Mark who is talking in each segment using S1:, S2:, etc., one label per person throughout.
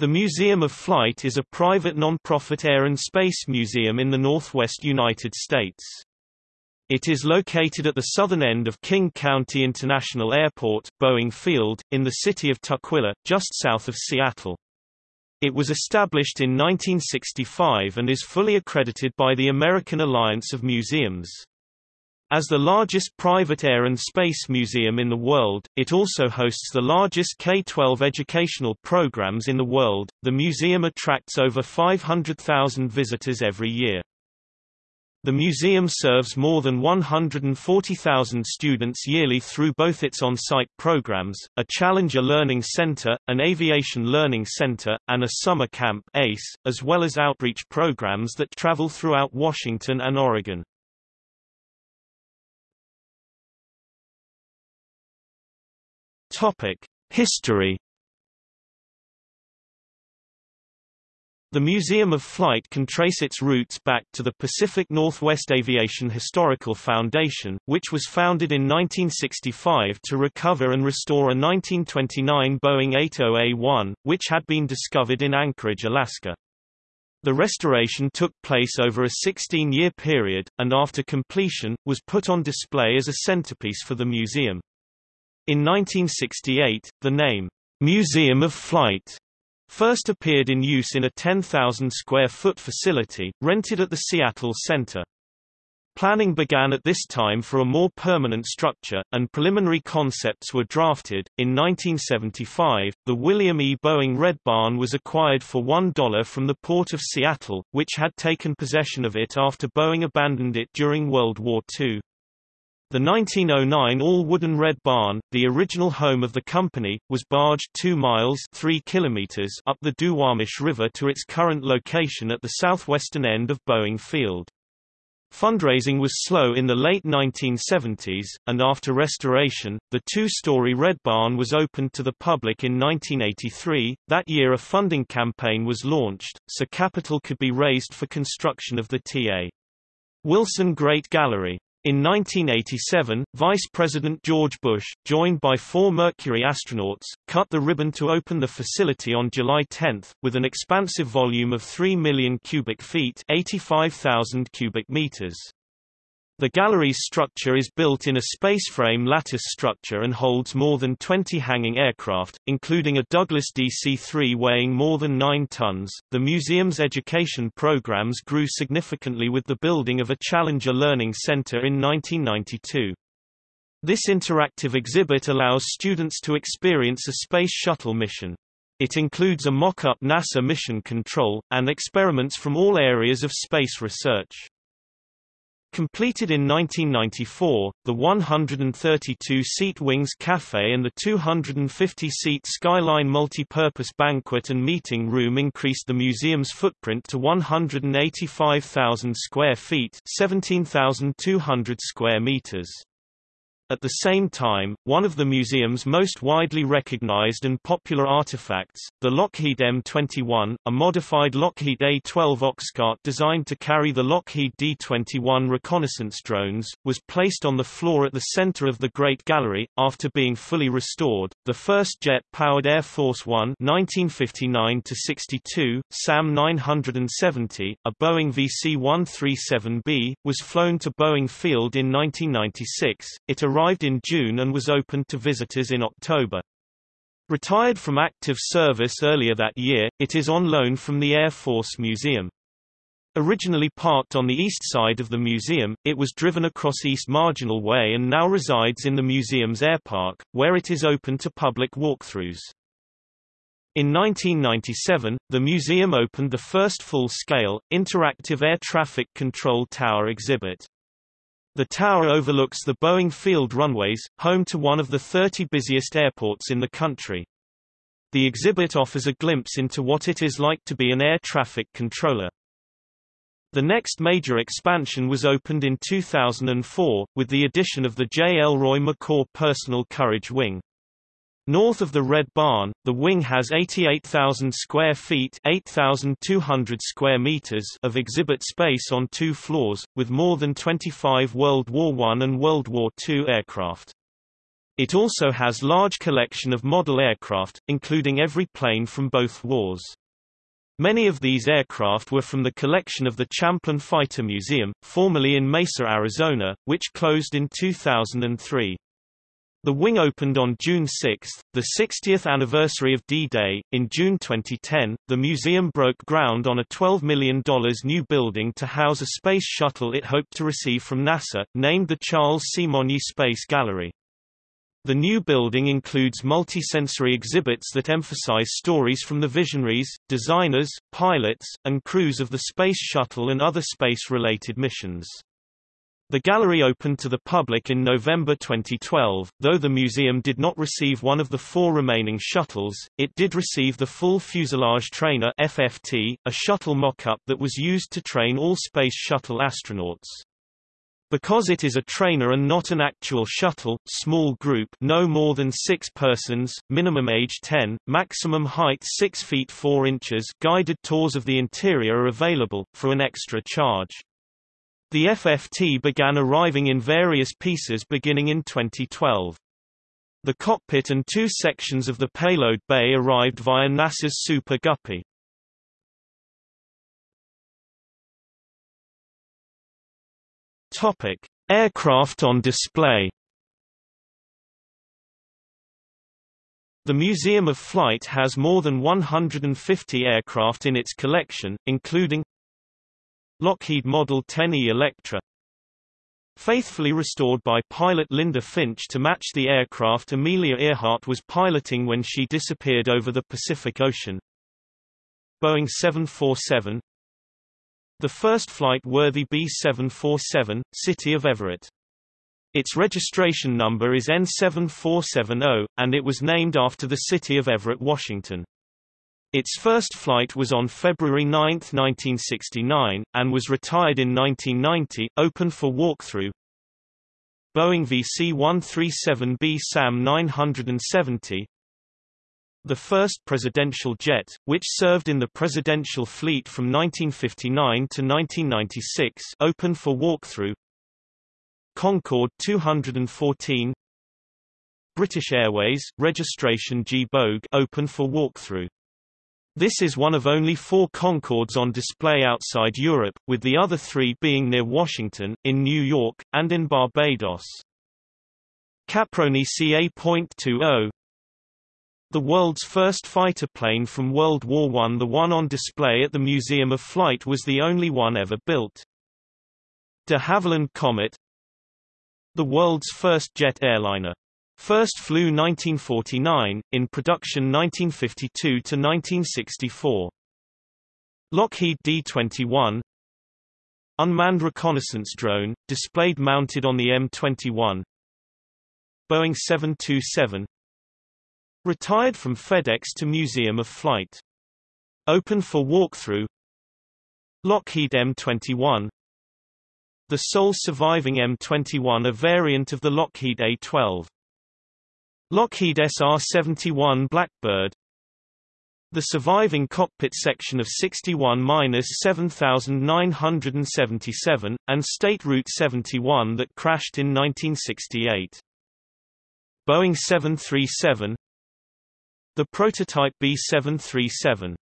S1: The Museum of Flight is a private non-profit air and space museum in the northwest United States. It is located at the southern end of King County International Airport, Boeing Field, in the city of Tukwila, just south of Seattle. It was established in 1965 and is fully accredited by the American Alliance of Museums. As the largest private air and space museum in the world, it also hosts the largest K-12 educational programs in the world. The museum attracts over 500,000 visitors every year. The museum serves more than 140,000 students yearly through both its on-site programs, a Challenger Learning Center, an Aviation Learning Center, and a summer camp ACE, as well as outreach programs that travel throughout Washington and Oregon. Topic: History. The Museum of Flight can trace its roots back to the Pacific Northwest Aviation Historical Foundation, which was founded in 1965 to recover and restore a 1929 Boeing 80A-1, which had been discovered in Anchorage, Alaska. The restoration took place over a 16-year period, and after completion, was put on display as a centerpiece for the museum. In 1968, the name, Museum of Flight, first appeared in use in a 10,000 square foot facility, rented at the Seattle Center. Planning began at this time for a more permanent structure, and preliminary concepts were drafted. In 1975, the William E. Boeing Red Barn was acquired for $1 from the Port of Seattle, which had taken possession of it after Boeing abandoned it during World War II. The 1909 all-wooden Red Barn, the original home of the company, was barged 2 miles 3 kilometers up the Duwamish River to its current location at the southwestern end of Boeing Field. Fundraising was slow in the late 1970s, and after restoration, the two-story Red Barn was opened to the public in 1983. That year a funding campaign was launched, so capital could be raised for construction of the T.A. Wilson Great Gallery. In 1987, Vice President George Bush, joined by four Mercury astronauts, cut the ribbon to open the facility on July 10, with an expansive volume of 3 million cubic feet 85,000 cubic meters. The gallery's structure is built in a spaceframe lattice structure and holds more than 20 hanging aircraft, including a Douglas DC-3 weighing more than 9 tons. The museum's education programs grew significantly with the building of a Challenger Learning Center in 1992. This interactive exhibit allows students to experience a space shuttle mission. It includes a mock-up NASA mission control, and experiments from all areas of space research. Completed in 1994, the 132-seat Wings Cafe and the 250-seat Skyline multi-purpose banquet and meeting room increased the museum's footprint to 185,000 square feet 17,200 square meters. At the same time, one of the museum's most widely recognized and popular artifacts, the Lockheed M21, a modified Lockheed A-12 Oxcart designed to carry the Lockheed D-21 reconnaissance drones, was placed on the floor at the center of the Great Gallery. After being fully restored, the first jet-powered Air Force One (1959–62), SAM 970, a Boeing VC-137B, was flown to Boeing Field in 1996. It arrived arrived in June and was opened to visitors in October. Retired from active service earlier that year, it is on loan from the Air Force Museum. Originally parked on the east side of the museum, it was driven across East Marginal Way and now resides in the museum's air park, where it is open to public walkthroughs. In 1997, the museum opened the first full-scale, interactive air traffic control tower exhibit. The tower overlooks the Boeing Field runways, home to one of the 30 busiest airports in the country. The exhibit offers a glimpse into what it is like to be an air traffic controller. The next major expansion was opened in 2004, with the addition of the J. Elroy McCaw Personal Courage Wing. North of the Red Barn, the wing has 88,000 square feet 8,200 square meters of exhibit space on two floors, with more than 25 World War I and World War II aircraft. It also has large collection of model aircraft, including every plane from both wars. Many of these aircraft were from the collection of the Champlin Fighter Museum, formerly in Mesa, Arizona, which closed in 2003. The wing opened on June 6, the 60th anniversary of D-Day. In June 2010, the museum broke ground on a $12 million new building to house a space shuttle it hoped to receive from NASA, named the Charles Simonyi Space Gallery. The new building includes multisensory exhibits that emphasize stories from the visionaries, designers, pilots, and crews of the Space Shuttle and other space-related missions. The gallery opened to the public in November 2012, though the museum did not receive one of the four remaining shuttles, it did receive the full fuselage trainer FFT, a shuttle mock-up that was used to train all Space Shuttle astronauts. Because it is a trainer and not an actual shuttle, small group no more than six persons, minimum age 10, maximum height 6 feet 4 inches guided tours of the interior are available, for an extra charge. The FFT began arriving in various pieces beginning in 2012. The cockpit and two sections of the payload bay arrived via NASA's Super Guppy. Topic: Aircraft on display. The Museum of Flight has more than 150 aircraft in its collection, including Lockheed Model 10E Electra Faithfully restored by pilot Linda Finch to match the aircraft Amelia Earhart was piloting when she disappeared over the Pacific Ocean Boeing 747 the first flight-worthy B747, City of Everett. Its registration number is N7470, and it was named after the city of Everett, Washington. Its first flight was on February 9, 1969, and was retired in 1990, open for walkthrough. Boeing VC-137B SAM 970 the first presidential jet, which served in the presidential fleet from 1959 to 1996 open for walkthrough Concorde 214 British Airways, registration G-BOAG open for walkthrough. This is one of only four Concordes on display outside Europe, with the other three being near Washington, in New York, and in Barbados. Caproni CA.20 the world's first fighter plane from World War I the one on display at the Museum of Flight was the only one ever built. De Havilland Comet The world's first jet airliner. First flew 1949, in production 1952 to 1964. Lockheed D-21 Unmanned reconnaissance drone, displayed mounted on the M-21 Boeing 727 Retired from FedEx to Museum of Flight. Open for walkthrough Lockheed M21 The sole surviving M21 a variant of the Lockheed A-12. Lockheed SR-71 Blackbird. The surviving cockpit section of 61-7977, and State Route 71 that crashed in 1968. Boeing 737 the prototype B-737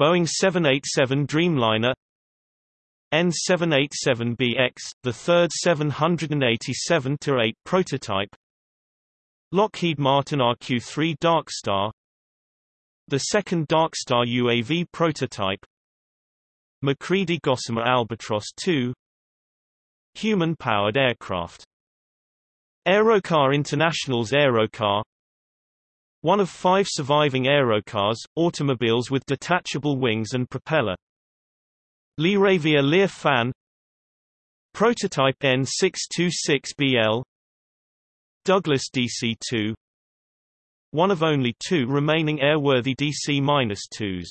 S1: Boeing 787 Dreamliner. N787BX, the third 787-8 prototype Lockheed Martin RQ-3 Darkstar The second Darkstar UAV prototype. MacCready Gossamer Albatross II Human-powered aircraft. Aerocar International's Aerocar. One of five surviving aerocars, automobiles with detachable wings and propeller. LearAvia Lear Fan. Prototype N626BL Douglas DC-2 One of only two remaining airworthy DC-2s.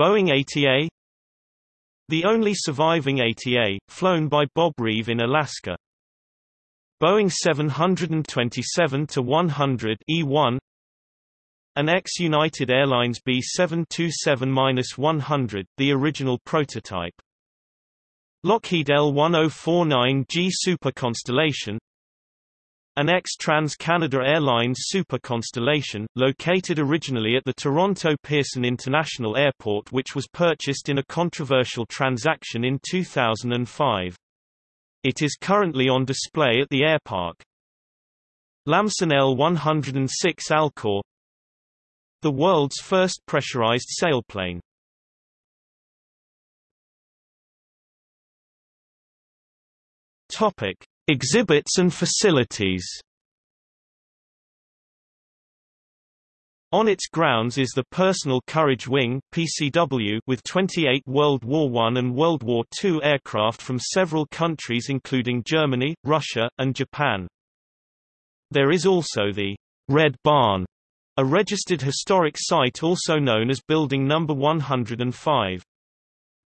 S1: Boeing 80A The only surviving 80A, flown by Bob Reeve in Alaska. Boeing 727-100 E1 an ex-United Airlines B727-100, the original prototype. Lockheed L1049G Super Constellation an ex-Trans-Canada Airlines Super Constellation, located originally at the Toronto Pearson International Airport which was purchased in a controversial transaction in 2005. It is currently on display at the airpark. Lamson L-106 Alcor The world's first pressurized sailplane. Topic: Exhibits and facilities. On its grounds is the Personal Courage Wing (PCW) with 28 World War I and World War II aircraft from several countries including Germany, Russia, and Japan. There is also the Red Barn, a registered historic site also known as Building Number 105.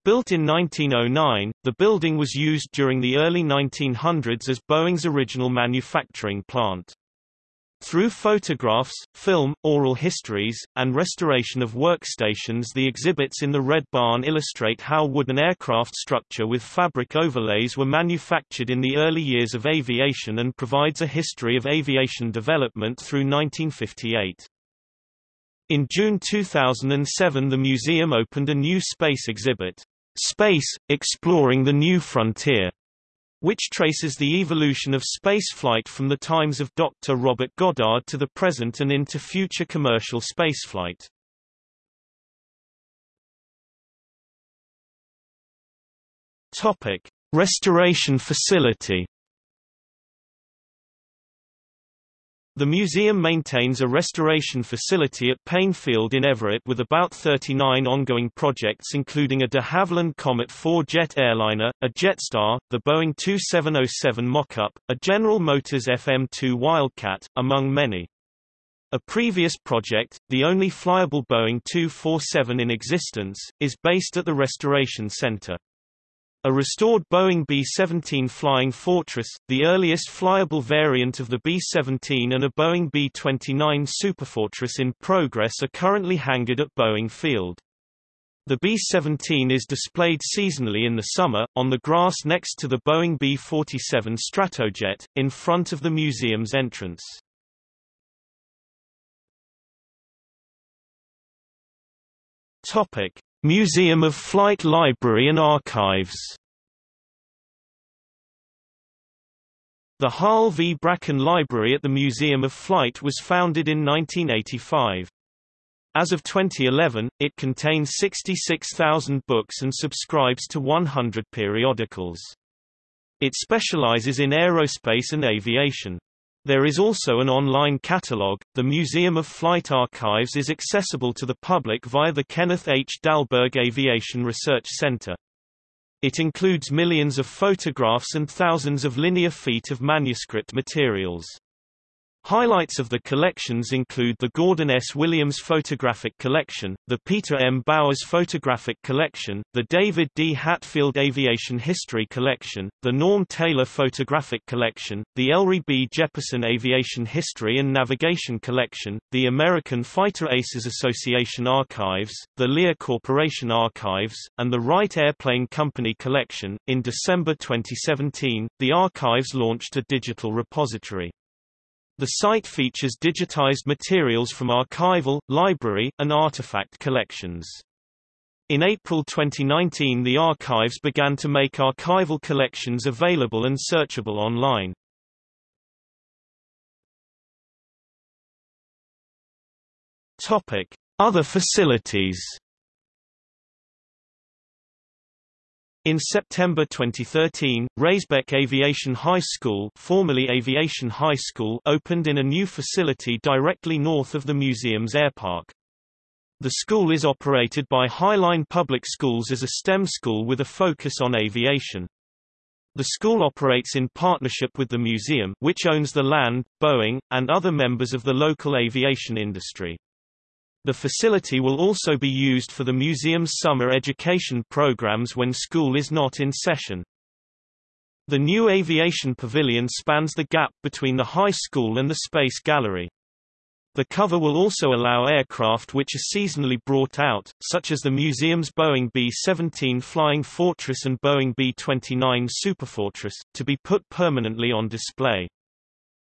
S1: Built in 1909, the building was used during the early 1900s as Boeing's original manufacturing plant. Through photographs, film, oral histories, and restoration of workstations the exhibits in the Red Barn illustrate how wooden aircraft structure with fabric overlays were manufactured in the early years of aviation and provides a history of aviation development through 1958. In June 2007 the museum opened a new space exhibit. Space, Exploring the New Frontier, which traces the evolution of spaceflight from the times of Dr. Robert Goddard to the present and into future commercial spaceflight. Topic: Restoration facility The museum maintains a restoration facility at Paine Field in Everett with about 39 ongoing projects including a de Havilland Comet 4 jet airliner, a Jetstar, the Boeing 2707 mock-up, a General Motors FM2 Wildcat, among many. A previous project, the only flyable Boeing 247 in existence, is based at the Restoration Center. A restored Boeing B-17 Flying Fortress, the earliest flyable variant of the B-17 and a Boeing B-29 Superfortress in progress are currently hangared at Boeing Field. The B-17 is displayed seasonally in the summer, on the grass next to the Boeing B-47 Stratojet, in front of the museum's entrance. Museum of Flight Library and Archives The Harl V. Brackin Library at the Museum of Flight was founded in 1985. As of 2011, it contains 66,000 books and subscribes to 100 periodicals. It specializes in aerospace and aviation. There is also an online catalogue. The Museum of Flight Archives is accessible to the public via the Kenneth H. Dahlberg Aviation Research Center. It includes millions of photographs and thousands of linear feet of manuscript materials. Highlights of the collections include the Gordon S. Williams Photographic Collection, the Peter M. Bowers Photographic Collection, the David D. Hatfield Aviation History Collection, the Norm Taylor Photographic Collection, the Elrey B. Jeppesen Aviation History and Navigation Collection, the American Fighter Aces Association Archives, the Lear Corporation Archives, and the Wright Airplane Company Collection. In December 2017, the archives launched a digital repository. The site features digitized materials from archival, library, and artifact collections. In April 2019 the archives began to make archival collections available and searchable online. Other facilities In September 2013, Raisbeck Aviation High School, formerly Aviation High School opened in a new facility directly north of the museum's airpark. The school is operated by Highline Public Schools as a STEM school with a focus on aviation. The school operates in partnership with the museum which owns the land, Boeing, and other members of the local aviation industry. The facility will also be used for the museum's summer education programs when school is not in session. The new aviation pavilion spans the gap between the high school and the Space Gallery. The cover will also allow aircraft which are seasonally brought out, such as the museum's Boeing B-17 Flying Fortress and Boeing B-29 Superfortress, to be put permanently on display.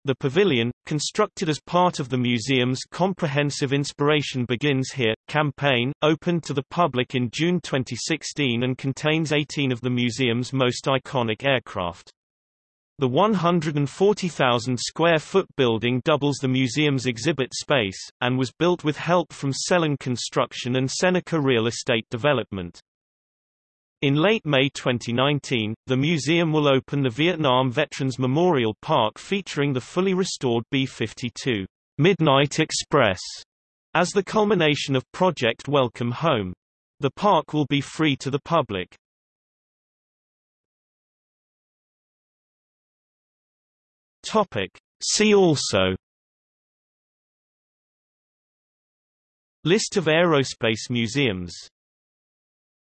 S1: The pavilion, constructed as part of the museum's Comprehensive Inspiration Begins Here campaign, opened to the public in June 2016 and contains 18 of the museum's most iconic aircraft. The 140,000 square foot building doubles the museum's exhibit space, and was built with help from Sellen Construction and Seneca Real Estate Development. In late May 2019, the museum will open the Vietnam Veterans Memorial Park featuring the fully restored B-52 Midnight Express as the culmination of Project Welcome Home. The park will be free to the public. Topic. See also List of aerospace museums